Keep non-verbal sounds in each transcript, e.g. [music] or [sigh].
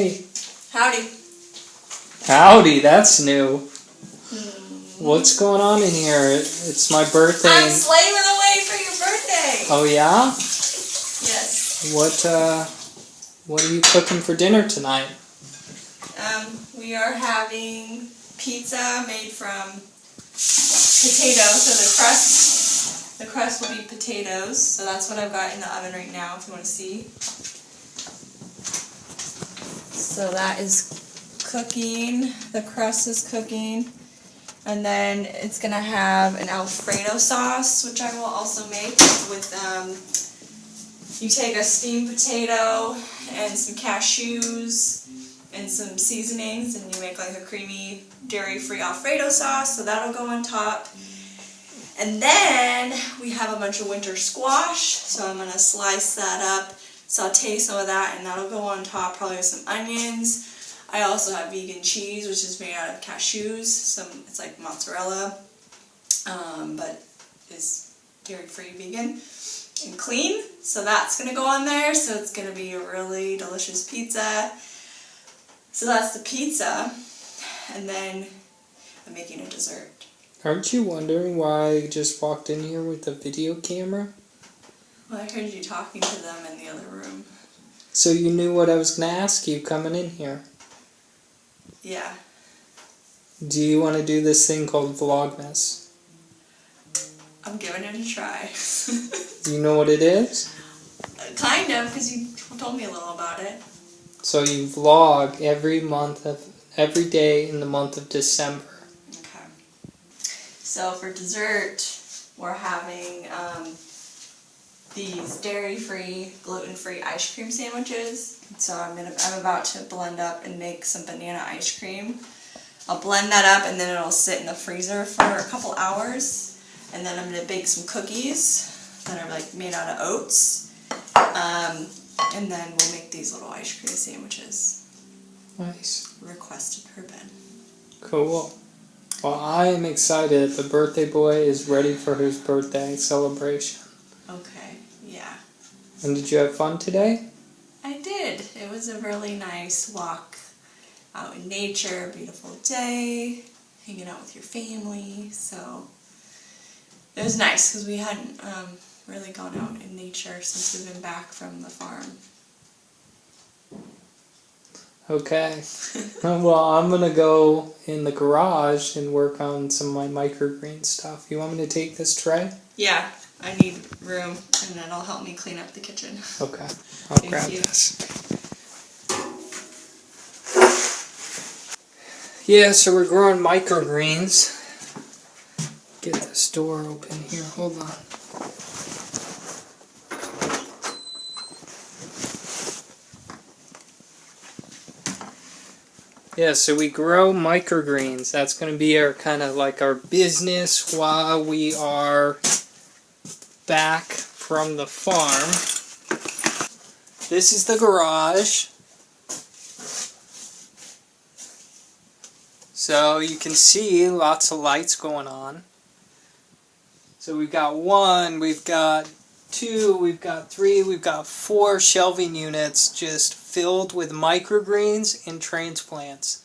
Hey. Howdy. Howdy, that's new. What's going on in here? It's my birthday. I'm slaving away for your birthday. oh yeah? Yes. What uh what are you cooking for dinner tonight? Um, we are having pizza made from potatoes. So the crust, the crust will be potatoes. So that's what I've got in the oven right now. If you want to see. So that is cooking. The crust is cooking. And then it's gonna have an Alfredo sauce, which I will also make with um, you take a steamed potato and some cashews and some seasonings and you make like a creamy dairy-free Alfredo sauce, so that'll go on top. And then we have a bunch of winter squash, so I'm gonna slice that up, saute some of that, and that'll go on top, probably with some onions. I also have vegan cheese, which is made out of cashews. Some it's like mozzarella, um, but is dairy-free vegan and clean. So that's gonna go on there. So it's gonna be a really delicious pizza. So that's the pizza, and then I'm making a dessert. Aren't you wondering why I just walked in here with a video camera? Well, I heard you talking to them in the other room. So you knew what I was gonna ask you coming in here. Yeah. Do you want to do this thing called Vlogmas? I'm giving it a try. Do [laughs] you know what it is? kind of, because you told me a little about it. So you vlog every month of every day in the month of December. Okay. So for dessert, we're having um, these dairy-free, gluten-free ice cream sandwiches. So I'm gonna, I'm about to blend up and make some banana ice cream. I'll blend that up and then it'll sit in the freezer for a couple hours. And then I'm gonna bake some cookies that are like made out of oats. Um, and then we'll make these little ice cream sandwiches. Nice. Requested per Ben. Cool. Well, I am excited. The birthday boy is ready for his birthday celebration. And did you have fun today? I did. It was a really nice walk out in nature, beautiful day, hanging out with your family. So it was nice because we hadn't um, really gone out in nature since we've been back from the farm. Okay. [laughs] Uh, well, I'm gonna go in the garage and work on some of my microgreen stuff. You want me to take this tray? Yeah, I need room and it'll help me clean up the kitchen. Okay. I'll Thank grab you. this. Yeah, so we're growing microgreens. Get this door open here. Hold on. Yeah, so we grow microgreens. That's going to be our kind of like our business while we are back from the farm. This is the garage. So you can see lots of lights going on. So we've got one, we've got two, we've got three, we've got four shelving units just filled with microgreens and transplants.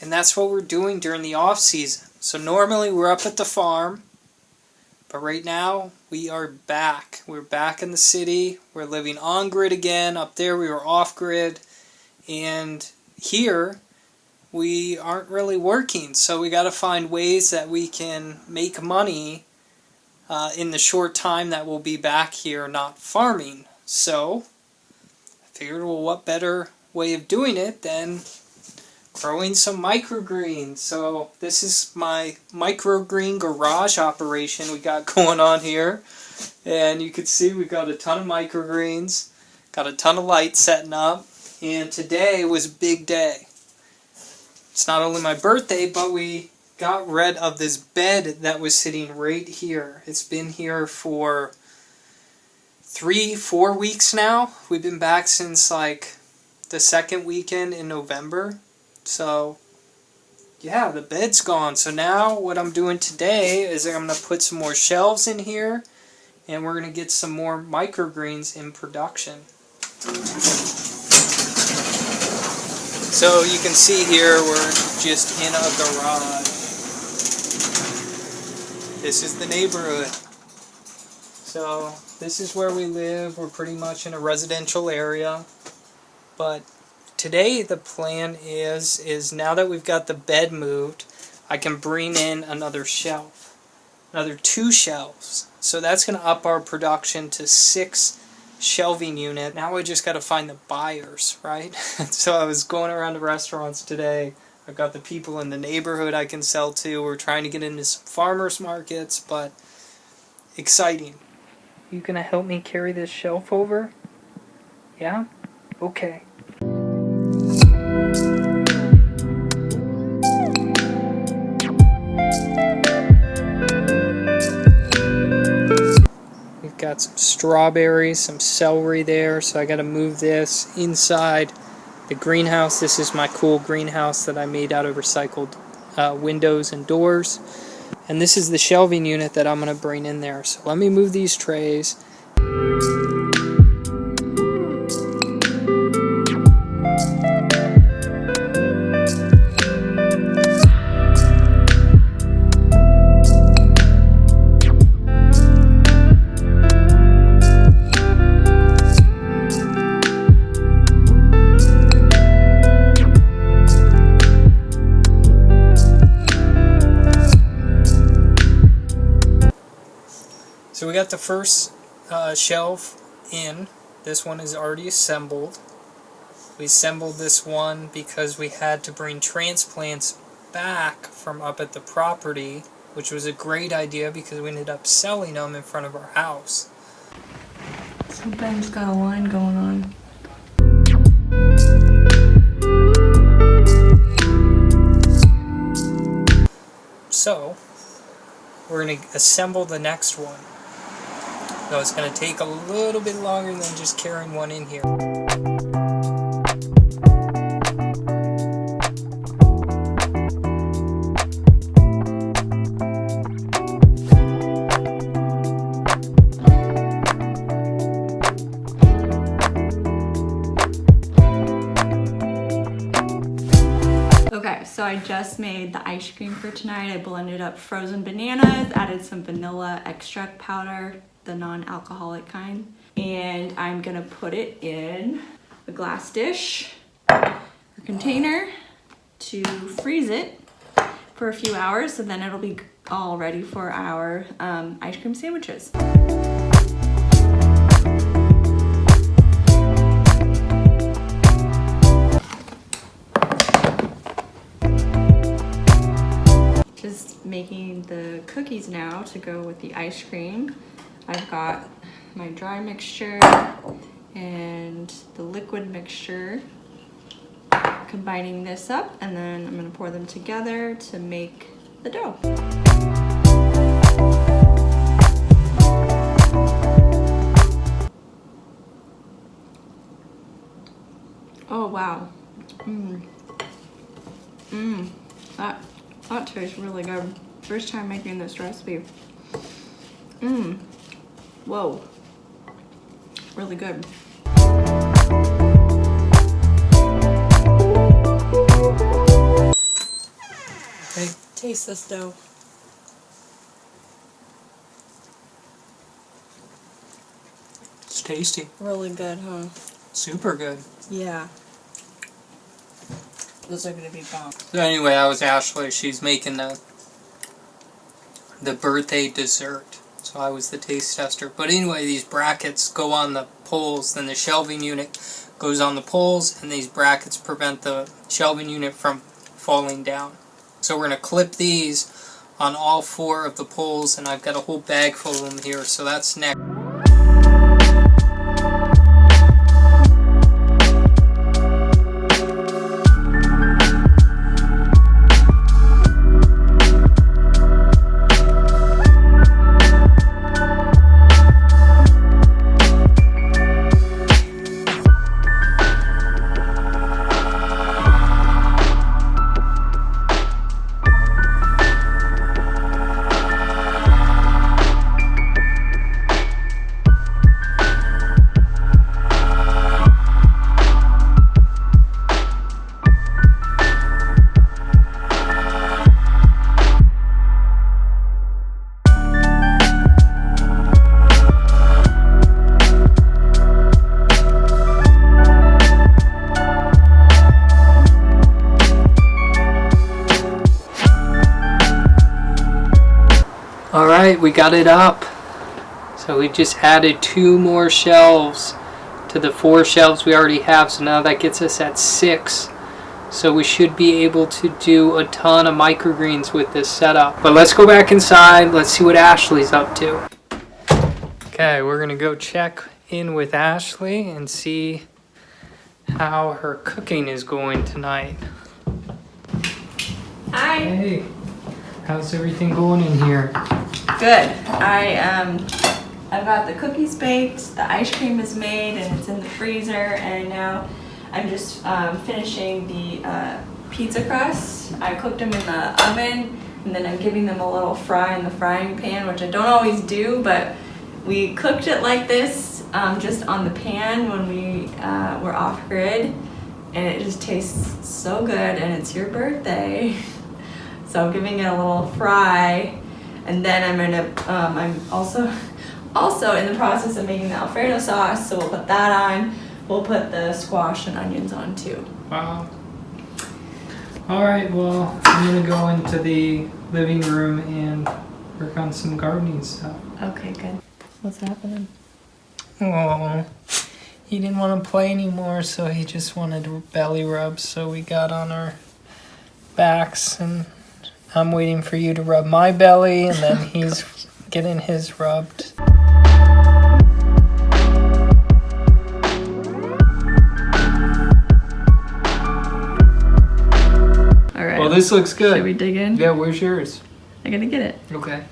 And that's what we're doing during the off season. So normally we're up at the farm, but right now we are back. We're back in the city. We're living on grid again. Up there we were off grid. And here we aren't really working. So we got to find ways that we can make money uh, in the short time that we'll be back here not farming. So I figured, well, what better way of doing it than growing some microgreens. So this is my microgreen garage operation we got [laughs] going on here. And you can see we've got a ton of microgreens, got a ton of lights setting up, and today was a big day. It's not only my birthday, but we got rid of this bed that was sitting right here. It's been here for three, four weeks now. We've been back since like the second weekend in November. So, yeah, the bed's gone. So now what I'm doing today is I'm going to put some more shelves in here and we're going to get some more microgreens in production. So you can see here we're just in a garage. This is the neighborhood. So this is where we live. We're pretty much in a residential area. But today the plan is is now that we've got the bed moved, I can bring in another shelf. Another two shelves. So that's going to up our production to six shelving unit. Now we just got to find the buyers, right? [laughs] so I was going around to restaurants today. I've got the people in the neighborhood I can sell to. We're trying to get into some farmers markets, but exciting. You gonna help me carry this shelf over? Yeah? Okay. We've got some strawberries, some celery there, so I gotta move this inside the greenhouse. This is my cool greenhouse that I made out of recycled uh, windows and doors. And this is the shelving unit that I'm going to bring in there. So let me move these trays. Got the first uh, shelf in. This one is already assembled. We assembled this one because we had to bring transplants back from up at the property, which was a great idea because we ended up selling them in front of our house. So Ben's got a line going on. So, we're going to assemble the next one. So it's going to take a little bit longer than just carrying one in here. Okay, so I just made the ice cream for tonight. I blended up frozen bananas, added some vanilla extract powder, the non-alcoholic kind, and I'm gonna put it in a glass dish or container to freeze it for a few hours, and then it'll be all ready for our um, ice cream sandwiches. Just making the cookies now to go with the ice cream. I've got my dry mixture and the liquid mixture. Combining this up and then I'm gonna pour them together to make the dough. Oh wow. Mmm. Mmm. That that tastes really good. First time making this recipe. Mmm. Whoa. Really good. Okay. Taste this dough. It's tasty. Really good, huh? Super good. Yeah. Those are gonna be bomb. So anyway, that was Ashley. She's making the the birthday dessert. So I was the taste tester. But anyway, these brackets go on the poles, then the shelving unit goes on the poles, and these brackets prevent the shelving unit from falling down. So we're going to clip these on all four of the poles, and I've got a whole bag full of them here, so that's next. We got it up. So we just added two more shelves to the four shelves we already have. So now that gets us at six. So we should be able to do a ton of microgreens with this setup. But let's go back inside. Let's see what Ashley's up to. Okay, we're gonna go check in with Ashley and see how her cooking is going tonight. Hi. Hey, how's everything going in here? Good. I um, I've got the cookies baked, the ice cream is made, and it's in the freezer. And now I'm just um, finishing the uh, pizza crust. I cooked them in the oven, and then I'm giving them a little fry in the frying pan, which I don't always do, but we cooked it like this, um, just on the pan when we uh, were off grid, and it just tastes so good. And it's your birthday, [laughs] so I'm giving it a little fry, and then I'm gonna. Um, I'm also [laughs] also in the process of making the Alfredo sauce, so we'll put that on. We'll put the squash and onions on too. Wow. All right, well, I'm gonna go into the living room and work on some gardening stuff. Okay, good. What's happening? Oh, he didn't want to play anymore, so he just wanted belly rubs, So we got on our backs, and I'm waiting for you to rub my belly, and then [laughs] oh, he's getting his rubbed. All right. Well, this looks good. Should we dig in? Yeah, where's yours? I'm gonna get it. Okay.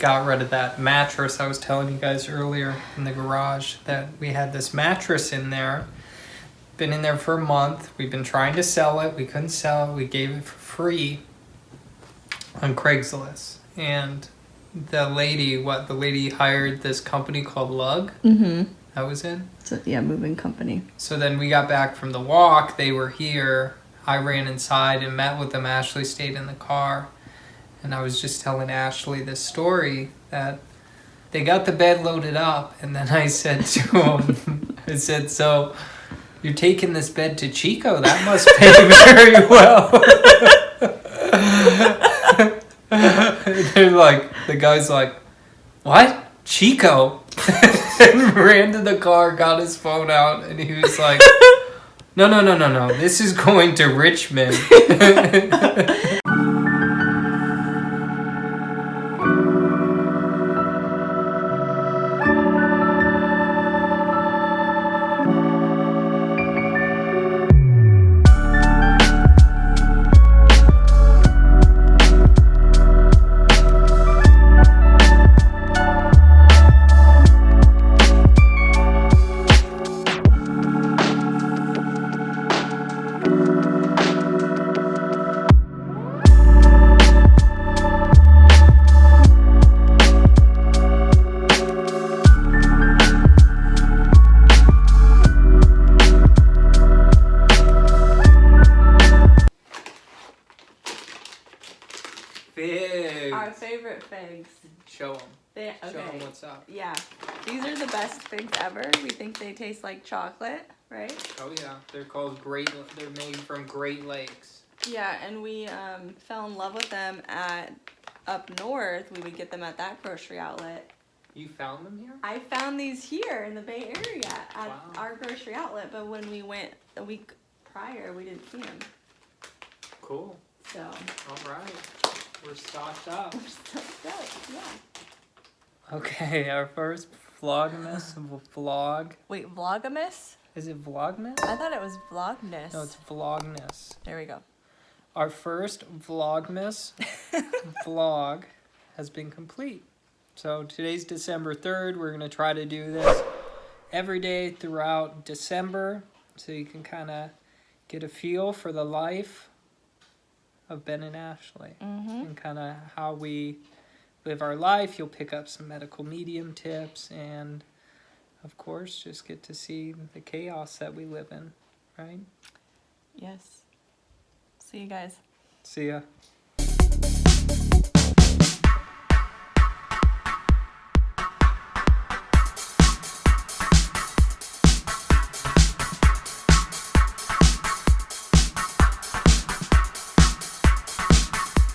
Got rid of that mattress I was telling you guys earlier in the garage that we had this mattress in there been in there for a month. We've been trying to sell it. We couldn't sell it. We gave it for free on Craigslist. And the lady, what the lady hired this company called Lugg. Mm-hmm. That was in. So yeah, moving company. So then we got back from the walk. They were here. I ran inside and met with them. Ashley stayed in the car. And I was just telling Ashley this story that they got the bed loaded up. And then I said to [laughs] him, I said, So you're taking this bed to Chico? That must pay [laughs] very well. [laughs] They're like, the guy's like, What? Chico? and ran to the car, got his phone out, and he was like, No, no, no, no, no. This is going to Richmond. Figs. Our favorite figs. Show them. They, Show them what's up. Yeah, these are the best figs ever. We think they taste like chocolate, right? Oh yeah, they're called Great. They're made from Great Lakes. Yeah, and we um, fell in love with them at up north. We would get them at that grocery outlet. You found them here? I found these here in the Bay Area at Wow. our grocery outlet, but when we went a week prior, we didn't see them. Cool. So All right, we're stocked up. we're still stoked. Yeah. Okay, our first vlogmas vlog. Wait, Vlogmas? Is it vlogmas? I thought it was Vlogmas. No, it's vlogmas. there we go. Our first vlogmas [laughs] vlog has been complete. So today's December 3rd. We're going to try to do this every day throughout December so you can kind of get a feel for the life of Ben and Ashley Mm-hmm. and kind of how we live our life. You'll pick up some medical medium tips and, of course, just get to see the chaos that we live in, right? Yes. See you guys. See ya.